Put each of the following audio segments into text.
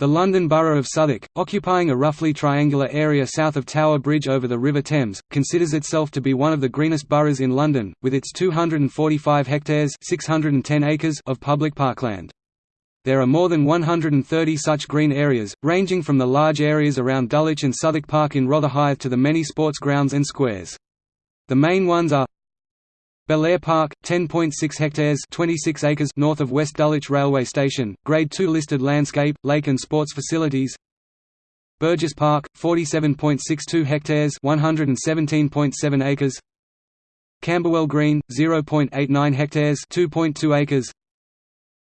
The London Borough of Southwark, occupying a roughly triangular area south of Tower Bridge over the River Thames, considers itself to be one of the greenest boroughs in London, with its 245 hectares 610 acres of public parkland. There are more than 130 such green areas, ranging from the large areas around Dulwich and Southwark Park in Rotherhithe to the many sports grounds and squares. The main ones are Belair Park, 10.6 hectares 26 acres north of West Dulwich Railway Station, Grade 2 listed landscape, lake and sports facilities. Burgess Park, 47.62 hectares 117.7 acres. Camberwell Green, 0.89 hectares 2.2 acres.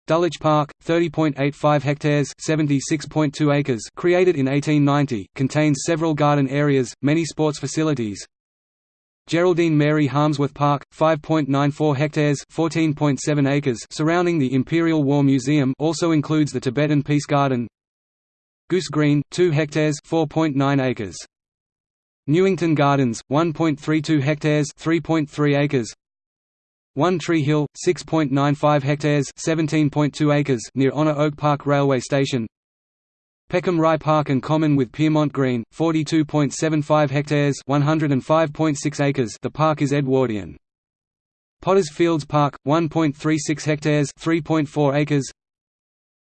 Dulwich Park, 30.85 hectares 76.2 acres. Created in 1890, contains several garden areas, many sports facilities, Geraldine Mary Harmsworth Park, 5.94 hectares (14.7 acres) surrounding the Imperial War Museum also includes the Tibetan Peace Garden. Goose Green, 2 hectares (4.9 acres). Newington Gardens, 1.32 hectares (3.3 acres). One Tree Hill, 6.95 hectares (17.2 acres) near Honor Oak Park Railway Station. Peckham Rye Park and Common with Piermont Green, 42.75 hectares 105.6 acres. The park is Edwardian. Potters Fields Park, 1.36 hectares 3.4 acres.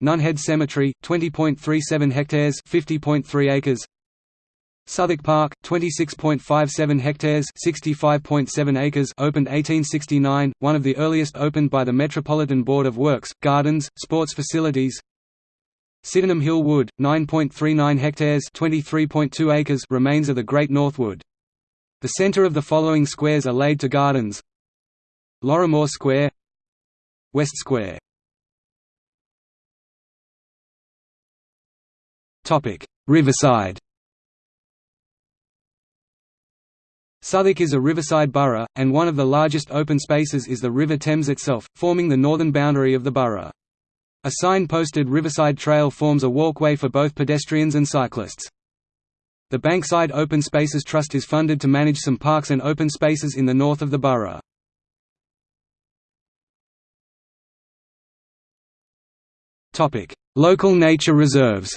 Nunhead Cemetery, 20.37 hectares 50.3 acres. Southwark Park, 26.57 hectares 65.7 acres. Opened 1869, one of the earliest opened by the Metropolitan Board of Works, Gardens, Sports Facilities Sydenham Hill Wood, 9.39 hectares (23.2 acres) remains of the Great North Wood. The centre of the following squares are laid to gardens: Lorrimore Square, West Square. Topic: Riverside. Southwark is a riverside borough, and one of the largest open spaces is the River Thames itself, forming the northern boundary of the borough. A sign-posted Riverside Trail forms a walkway for both pedestrians and cyclists. The Bankside Open Spaces Trust is funded to manage some parks and open spaces in the north of the borough. Local nature reserves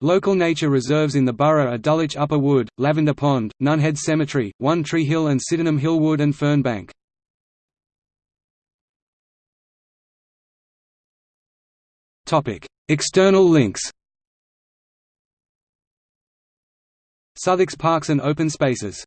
Local nature reserves in the borough are Dulwich Upper Wood, Lavender Pond, Nunhead Cemetery, One Tree Hill and Sydenham Hill Wood and Fern Bank. External links Southwark's Parks and Open Spaces